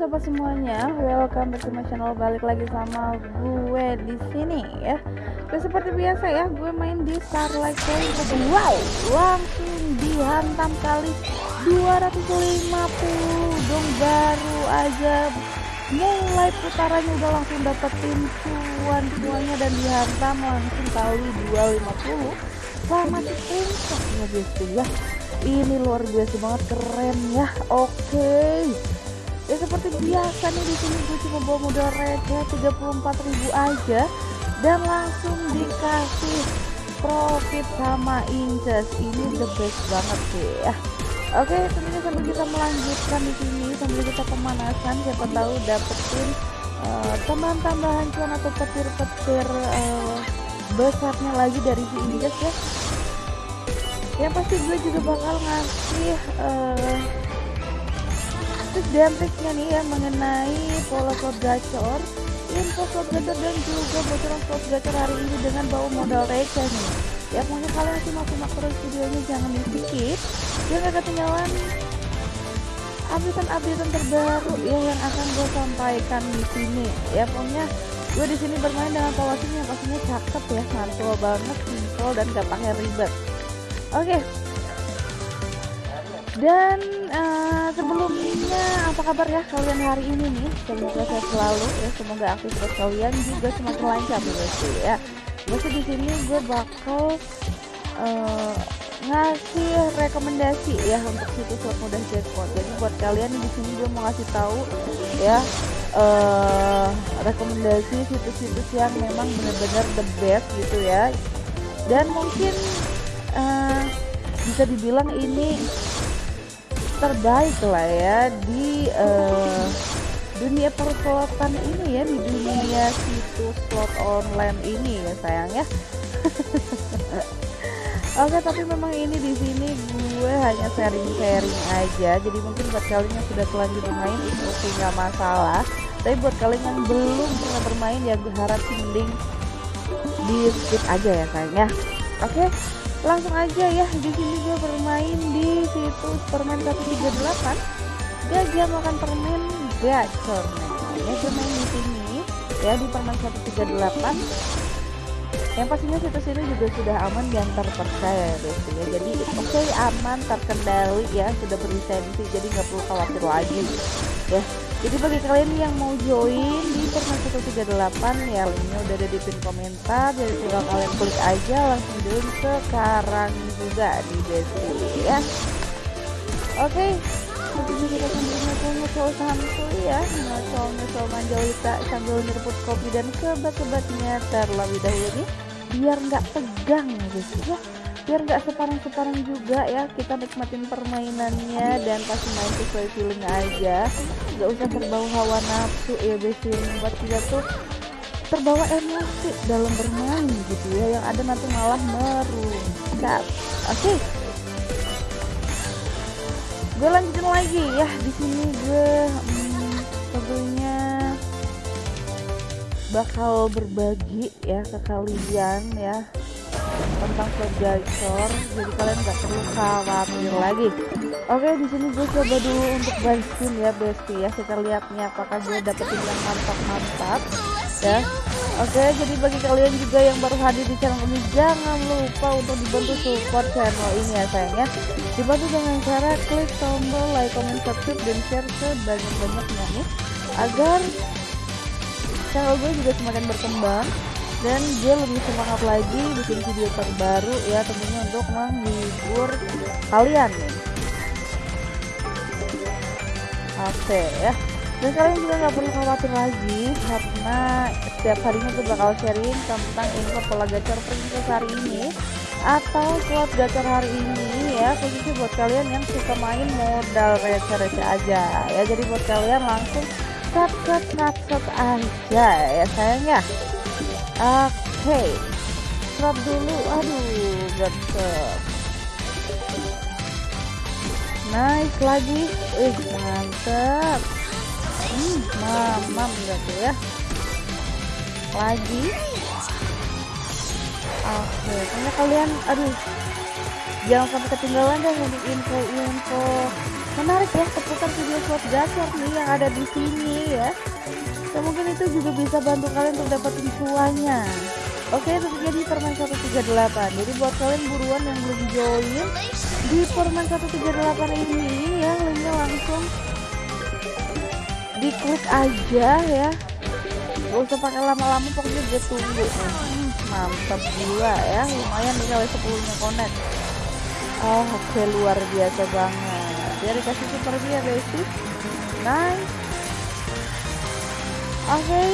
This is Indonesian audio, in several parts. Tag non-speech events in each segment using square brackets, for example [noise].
sobat semuanya, welcome back to my channel. Balik lagi sama gue di sini ya. Dan seperti biasa ya, gue main di Starlight Point. Wow, langsung dihantam kali 250 dong baru aja mulai putarannya udah langsung dapetin cuan semuanya dan dihantam langsung kali 250 sama si screenshot ya guys ya ini luar biasa banget keren ya oke okay ya seperti biasa nih di sini gue cuma bawa modal receh 34.000 aja. Dan langsung dikasih profit sama Inces ini the best banget sih ya. Oke tentunya sambil kita melanjutkan di sini sambil kita pemanasan siapa tahu dapetin uh, tambahan-tambahan cuan atau petir-petir uh, besarnya lagi dari si Inces ya. Yang pasti gue juga bakal ngasih uh, tips dan triknya nih ya mengenai pola slot gacor. Info slot gacor dan juga bocoran slot gacor hari ini dengan bawa modal receh nih. Ya pokoknya kalian simak-simak terus videonya jangan di skip biar gak ketinggalan updatean-updatean terbaru ya yang akan gue sampaikan di sini. Ya pokoknya gue di sini bermain dengan polasinya pastinya cakep ya mantul banget simple dan gak pakai ribet. Oke. Okay dan uh, sebelumnya apa kabar ya kalian hari ini nih? Semoga sehat selalu ya semoga aktivitas kalian juga semakin lancar sih ya. Biasa di sini gue bakal uh, ngasih rekomendasi ya untuk situs slot mudah jackpot. Jadi buat kalian di sini gue mau ngasih tahu ya uh, rekomendasi situs-situs yang memang benar-benar the best gitu ya. Dan mungkin uh, bisa dibilang ini terbaik lah ya di uh, dunia perslotan ini ya di dunia situs slot online ini ya sayang ya. [laughs] Oke tapi memang ini di sini gue hanya sharing-sharing aja. Jadi mungkin buat kalian yang sudah telanjur bermain itu oke nggak masalah. Tapi buat kalian yang belum pernah bermain ya gue harap mending di skip aja ya sayang ya. Oke langsung aja ya di sini gue bermain di situs permen 138 gajah makan permen gacor ya gue main di sini ya di permen 138 yang pastinya situs ini juga sudah aman dan terpercaya ya guys ya jadi oke okay, aman terkendali ya sudah berlisensi. Jadi nggak perlu khawatir lagi ya jadi bagi kalian yang mau join di Permen 138 ya linknya udah ada di pin komentar. Jadi tinggal kalian klik aja langsung join sekarang juga di deskripsi ya. Oke. Okay. Kita sambil ngobrol-ngobrol santuy ya. Ngocol-ngocol manjolita sambil nyerbut kopi dan kebat-kebatnya terlebih dahulu nih Biar nggak tegang gitu ya biar nggak separang-separang juga ya kita nikmatin permainannya dan pasti main sesuai feeling aja. Nggak usah terbawa hawa nafsu. Ya besi buat kita tuh terbawa emosi dalam bermain gitu ya. Yang ada nanti malah merungkap oke. Okay. gue lanjutin lagi ya di sini gue hmm, tentunya bakal berbagi ya ke kalian ya tentang gacor jadi kalian nggak perlu khawatir lagi. Oke di sini gue coba dulu untuk buy ya besti ya. Kita lihat nih apakah gue dapetin yang mantap-mantap ya. Oke jadi bagi kalian juga yang baru hadir di channel ini jangan lupa untuk dibantu support channel ini ya sayangnya dibantu dengan cara klik tombol like comment subscribe dan share sebanyak-banyaknya nih agar channel gue juga semakin berkembang dan dia lebih semangat lagi bikin video terbaru ya tentunya untuk menghibur kalian. Oke ya. Dan kalian juga nggak perlu khawatir lagi karena setiap harinya gue bakal sharing tentang info pola gacor princess hari ini atau slot gacor hari ini ya khususnya buat kalian yang suka main modal receh-receh aja. Ya jadi buat kalian langsung cut cut cut aja ya sayangnya oke okay. drop dulu aduh ganteng nice lagi. Eh mantep hmm, mamam gitu ya? Lagi. Oke karena kalian aduh. Jangan sampai ketinggalan deh untuk info-info. Menarik ya seputar video slot gacor nih yang ada di sini ya mungkin itu juga bisa bantu kalian untuk dapetin cuannya. Oke tentunya di permen 138 jadi buat kalian buruan yang belum join di permen 138 ini ya linknya langsung diklik aja ya. Gak usah pakai lama-lama pokoknya gue tunggu. Hmm, mantap gila ya lumayan nih kali 10 nya connect oh oke okay, luar biasa banget. Dia dikasih super dia basic nice oke okay.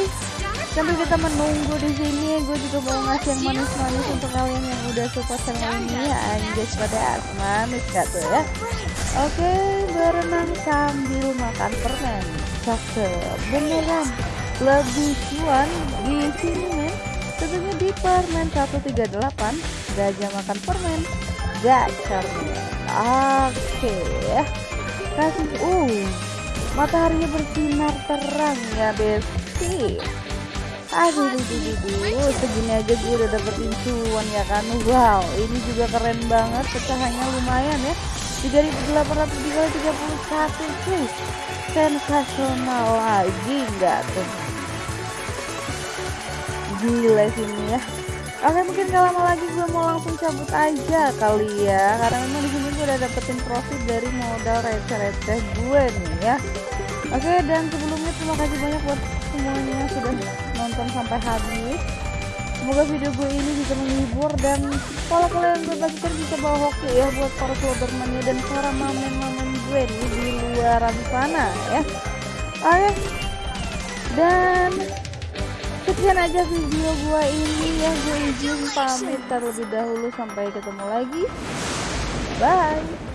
sambil kita menunggu di sini. Gue juga mau ngasih yang manis-manis untuk kalian yang udah support channel ini. Anjay pada manis gak tuh ya? Oke okay, berenang sambil makan permen. Cakep. Beneran. Lebih cuan di sini men. Tentunya di permen 138 gajah makan permen. Gacor. Oke. Ya kasih uh mataharinya bersinar terang ya besti aduh duh, duh, duh, segini aja gue udah dapetin cuan ya kan? Wow ini juga keren banget. Pecahannya lumayan ya. 3831 cuy. Sensasional lagi enggak tuh? Gila sini ya. Oke mungkin gak lama lagi gue mau langsung cabut aja kali ya. Karena memang di sini gue udah dapetin profit dari modal receh-receh gue nih ya. Oke dan sebelumnya terima kasih banyak buat semuanya sudah nonton sampai habis. Semoga video gue ini bisa menghibur dan kalau kalian berbagikan bisa bawa hoki ya buat para mania dan para mamen-mamen gue nih di luar sana ya. Oke. Dan sekian aja video gua ini ya. Gue izin pamit terlebih dahulu. Sampai ketemu lagi. Bye